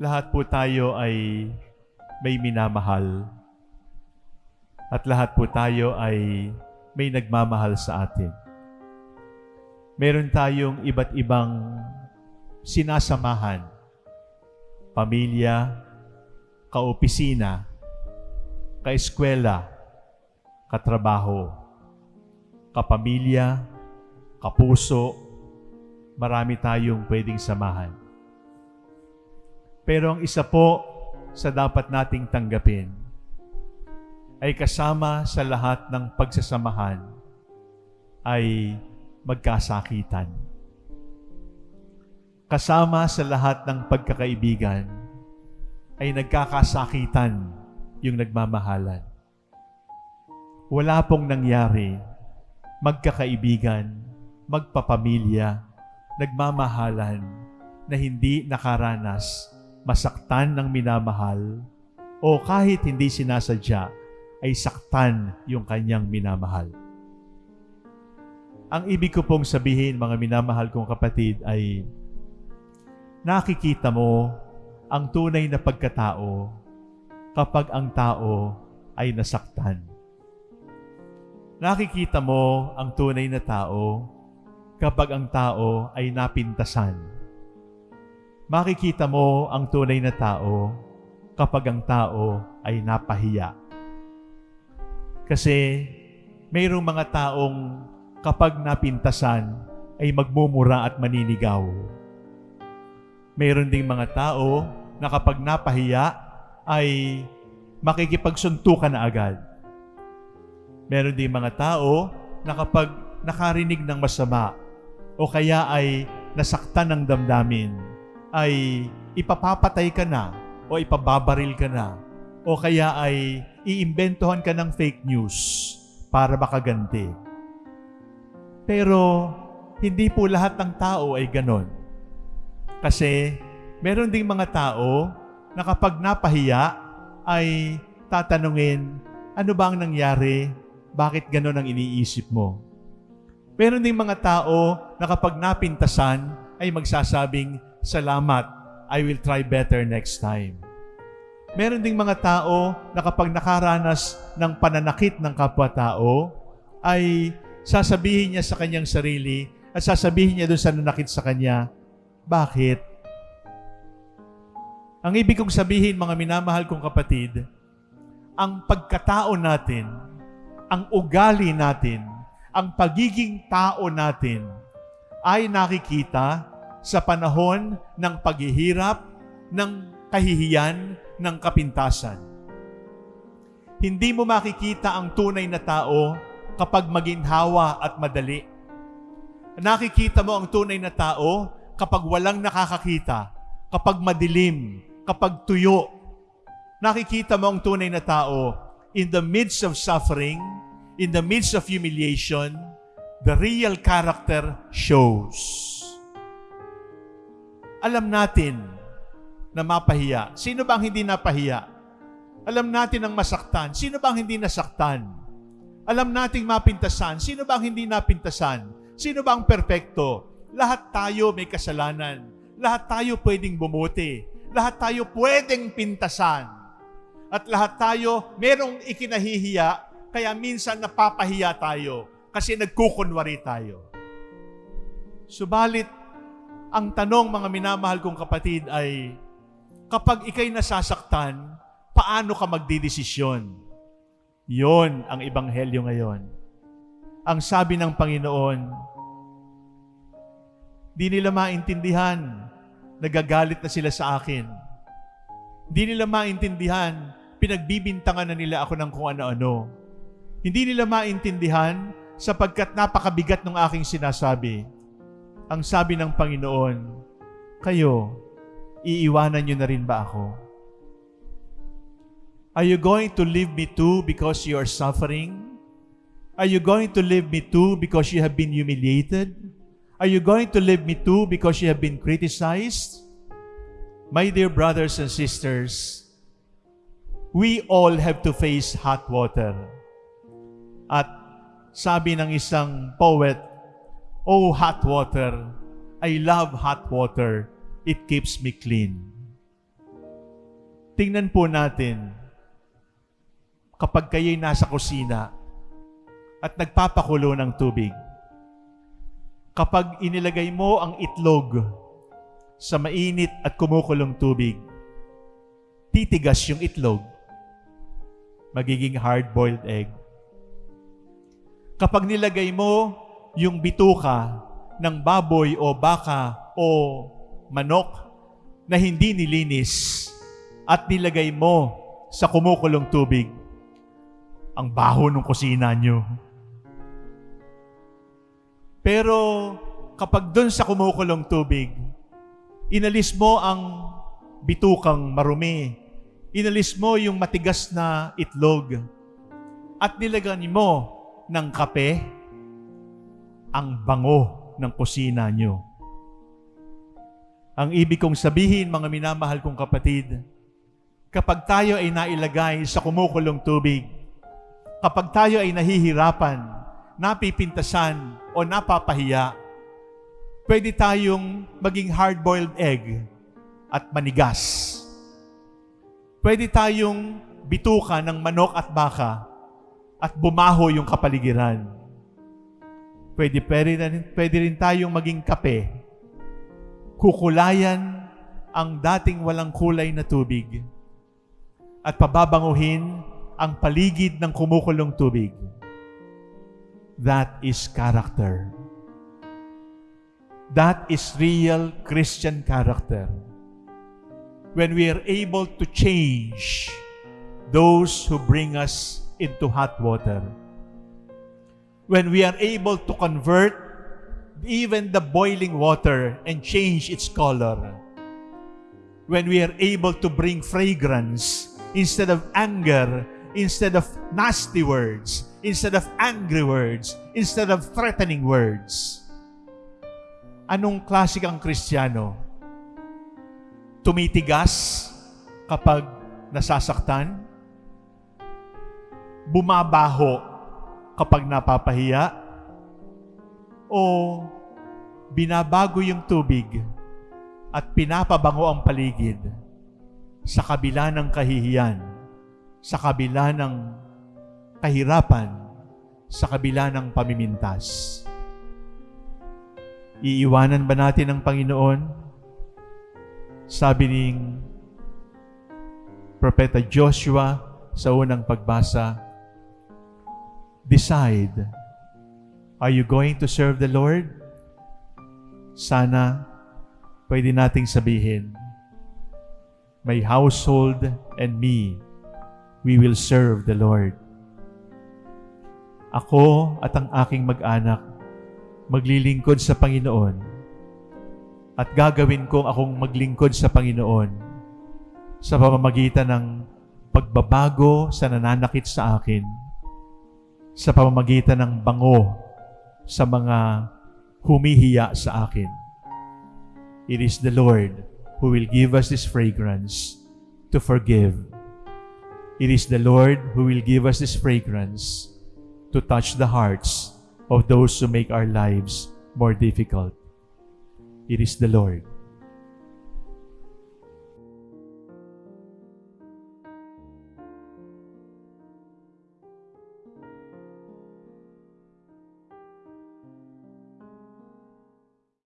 lahat po tayo ay may minamahal. At lahat po tayo ay may nagmamahal sa atin. Meron tayong iba't ibang sinasamahan. Pamilya, kaopisina, kaeskwela, katrabaho, kapamilya, kapuso, marami tayong pwedeng samahan. Pero ang isa po sa dapat nating tanggapin ay kasama sa lahat ng pagsasamahan ay magkasakitan. Kasama sa lahat ng pagkakaibigan ay nagkakasakitan yung nagmamahalan. Wala pong nangyari, magkakaibigan, magpapamilya, nagmamahalan na hindi nakaranas masaktan ng minamahal o kahit hindi sinasadya ay saktan yung kanyang minamahal. Ang ibig ko pong sabihin mga minamahal kong kapatid ay nakikita mo ang tunay na pagkatao kapag ang tao ay nasaktan. Nakikita mo ang tunay na tao kapag ang tao ay napintasan. Makikita mo ang tunay na tao kapag ang tao ay napahiya. Kasi mayroong mga taong kapag napintasan ay magmumura at maninigaw. Mayroon ding mga tao na kapag napahiya ay makikipagsuntukan na agad. Meron ding mga tao na kapag nakarinig ng masama o kaya ay nasaktan ng damdamin, ay ipapapatay ka na o ipababaril ka na o kaya ay iimbentohan ka ng fake news para makaganti. Pero hindi po lahat ng tao ay ganon. Kasi meron ding mga tao na kapag napahiya ay tatanungin, ano ba ang nangyari? Bakit ganon ang iniisip mo? Meron ding mga tao na kapag napintasan ay magsasabing, salamat, I will try better next time. Meron ding mga tao na kapag nakaranas ng pananakit ng kapwa-tao, ay sasabihin niya sa kanyang sarili at sasabihin niya doon sa nanakit sa kanya, bakit? Ang ibig kong sabihin, mga minamahal kong kapatid, ang pagkatao natin, ang ugali natin, ang pagiging tao natin ay nakikita sa panahon ng paghihirap, ng kahihiyan, ng kapintasan. Hindi mo makikita ang tunay na tao kapag maginhawa at madali. Nakikita mo ang tunay na tao kapag walang nakakakita, kapag madilim, kapag tuyo. Nakikita mo ang tunay na tao in the midst of suffering, in the midst of humiliation, the real character shows. Alam natin na mapahiya. Sino bang hindi napahiya? Alam natin ang masaktan. Sino bang hindi nasaktan? Alam nating mapintasan. Sino bang hindi napintasan? Sino bang perpekto? Lahat tayo may kasalanan. Lahat tayo pwedeng bumuti. Lahat tayo pwedeng pintasan. At lahat tayo merong ikinahihiya, kaya minsan napapahiya tayo kasi nagkukunwari tayo. Subalit, ang tanong mga minamahal kong kapatid ay, kapag ikay nasasaktan, paano ka magdidesisyon? Yon ang ebanghelyo ngayon. Ang sabi ng Panginoon, di nila maintindihan, nagagalit na sila sa akin. Di nila maintindihan, pinagbibintangan na nila ako ng kung ano-ano. Hindi nila maintindihan sapagkat napakabigat ng aking sinasabi. Ang sabi ng Panginoon, kayo, iiwanan nyo na rin ba ako? Are you going to leave me too because you are suffering? Are you going to leave me too because you have been humiliated? Are you going to leave me too because you have been criticized? My dear brothers and sisters, we all have to face hot water. At sabi ng isang poet, Oh hot water, I love hot water, it keeps me clean. tingnan po natin kapag kayo'y nasa kusina at nagpapakulo ng tubig. Kapag inilagay mo ang itlog sa mainit at kumukulong tubig, titigas yung itlog. Magiging hard-boiled egg. Kapag nilagay mo yung bituka ng baboy o baka o manok na hindi nilinis at nilagay mo sa kumukulong tubig, ang baho ng kusina nyo. Pero kapag doon sa kumukulong tubig, inalis mo ang bitukang marumi, inalis mo yung matigas na itlog, at nilagyan mo ng kape, ang bango ng kusina nyo. Ang ibig kong sabihin, mga minamahal kong kapatid, kapag tayo ay nailagay sa kumukulong tubig, kapag tayo ay nahihirapan, napipintasan, o napapahiya, pwede tayong maging hard-boiled egg at manigas. Pwede tayong bituka ng manok at baka at bumaho yung kapaligiran. Pwede, pwede, rin, pwede rin tayong maging kape. Kukulayan ang dating walang kulay na tubig at pababanguhin ang paligid ng kumukulong tubig. That is character. That is real Christian character. When we are able to change those who bring us into hot water. When we are able to convert even the boiling water and change its color. When we are able to bring fragrance instead of anger, instead of nasty words, instead of angry words, instead of threatening words. Anong klase kang Kristiyano? Tumitigas kapag nasasaktan? Bumabaho kapag napapahiya? O binabago yung tubig at pinapabango ang paligid sa kabila ng kahihiyan, sa kabila ng kahirapan, sa kabila ng pamimintas. Iiwanan ba natin ang Panginoon? Sabi ni Propeta Joshua sa unang pagbasa, Decide, are you going to serve the Lord? Sana pwede nating sabihin, My household and me, we will serve the Lord. Ako at ang aking mag-anak, maglilingkod sa Panginoon at gagawin kong akong maglingkod sa Panginoon sa pamamagitan ng pagbabago sa nananakit sa akin, sa pamamagitan ng bango sa mga humihiya sa akin. It is the Lord who will give us this fragrance to forgive. It is the Lord who will give us this fragrance to touch the hearts of those who make our lives more difficult. It is the Lord.